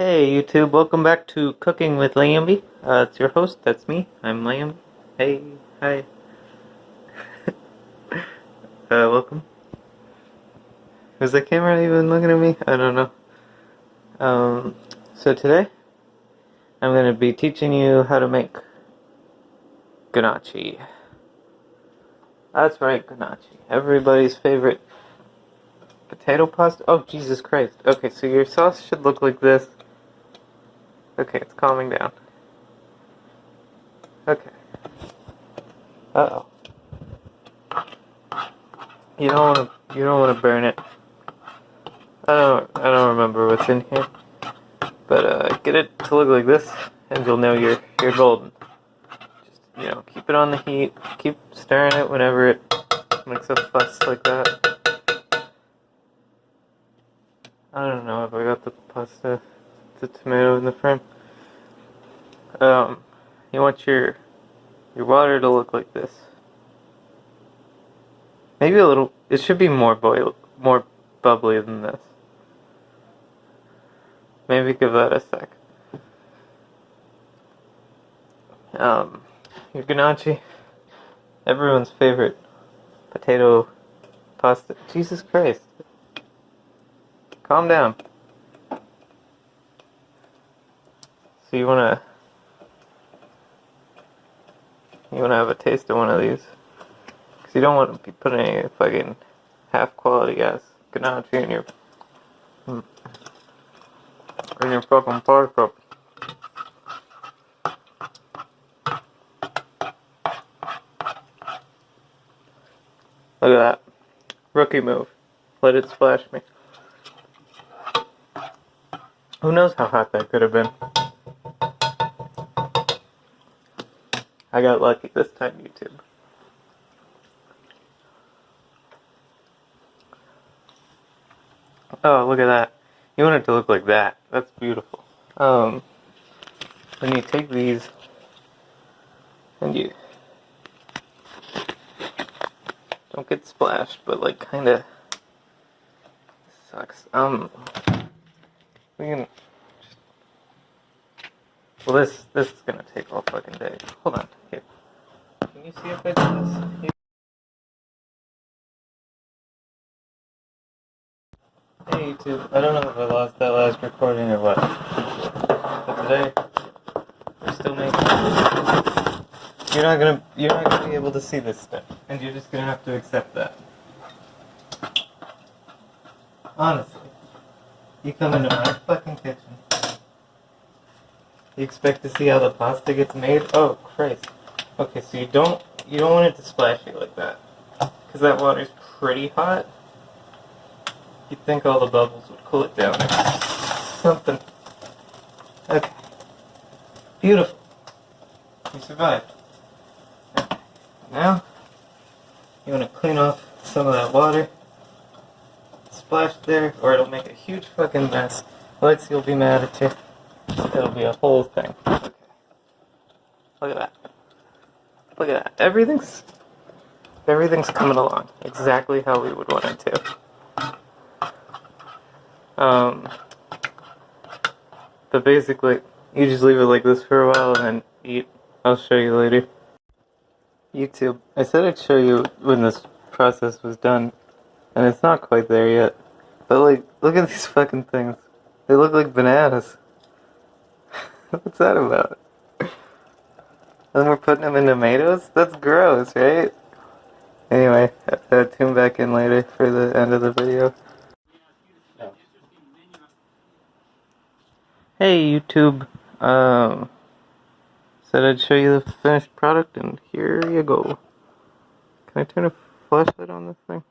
Hey YouTube, welcome back to Cooking with Lambie. Uh, it's your host, that's me. I'm Lamb. Hey, hi. uh, welcome. Is the camera even looking at me? I don't know. Um, so today, I'm going to be teaching you how to make ganache. That's right, ganache. Everybody's favorite potato pasta. Oh, Jesus Christ. Okay, so your sauce should look like this. Okay, it's calming down. Okay. Uh oh. You don't want to. You don't want to burn it. I don't. I don't remember what's in here. But uh, get it to look like this, and you'll know you're you're golden. Just you know, keep it on the heat. Keep stirring it whenever it makes a fuss like that. I don't know if I got the pasta the tomato in the frame. Um, you want your your water to look like this. Maybe a little. It should be more boil, more bubbly than this. Maybe give that a sec. Um, your ganache, everyone's favorite potato pasta. Jesus Christ. Calm down. So you wanna you wanna have a taste of one of these, because you don't want to be putting any fucking half quality ass ganache in your mm, in your fucking cup. Look at that. Rookie move. Let it splash me. Who knows how hot that could have been. I got lucky this time, YouTube. Oh, look at that. You want it to look like that. That's beautiful. Um, then you take these and you don't get splashed, but like kind of sucks. Um, we can well, this this is gonna take all fucking day. Hold on. Here. Can you see if I do this? Hey YouTube. I don't know if I lost that last recording or what. But today we're still making. You're not gonna you're not gonna be able to see this stuff, and you're just gonna have to accept that. Honestly, you come into my fucking kitchen. You expect to see how the pasta gets made? Oh, Christ. Okay, so you don't you don't want it to splash you like that. Because that water's pretty hot. You'd think all the bubbles would cool it down something. Okay. Beautiful. You survived. Okay. Now, you want to clean off some of that water. Splash there, or it'll make a huge fucking mess. Lexi will be mad at you. It'll be a whole thing. Look at that. Look at that. Everything's everything's coming along exactly how we would want it to. Um, but basically, you just leave it like this for a while and then eat. I'll show you later. YouTube. I said I'd show you when this process was done, and it's not quite there yet. But like, look at these fucking things. They look like bananas. What's that about? And we're putting them in tomatoes? That's gross, right? Anyway, uh, tune back in later for the end of the video. Hey YouTube, um, said I'd show you the finished product and here you go. Can I turn a flashlight on this thing?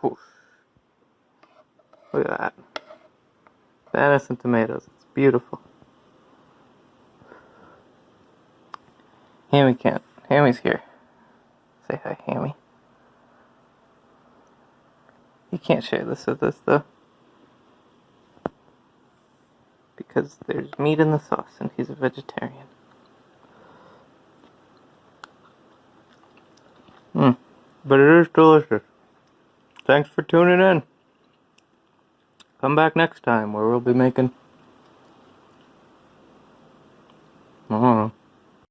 Whoosh. Look at that. Bananas and tomatoes. It's beautiful. Hammy can't. Hammy's here. Say hi, Hammy. You can't share this with us, though. Because there's meat in the sauce and he's a vegetarian. Mmm. But it is delicious. Thanks for tuning in. Come back next time where we'll be making... I don't know.